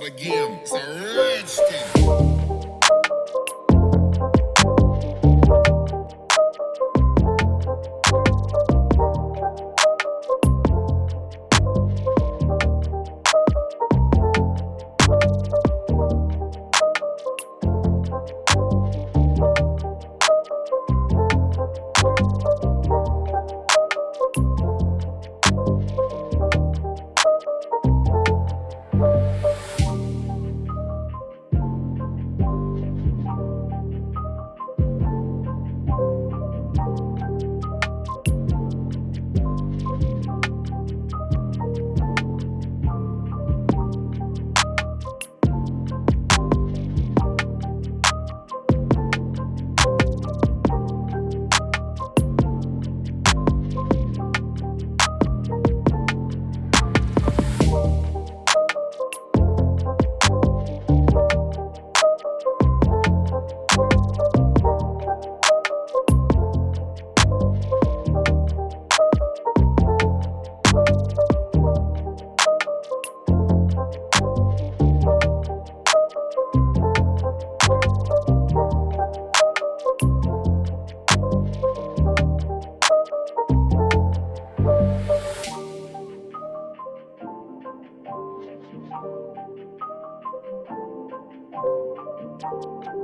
that again. It's a red. Thank you.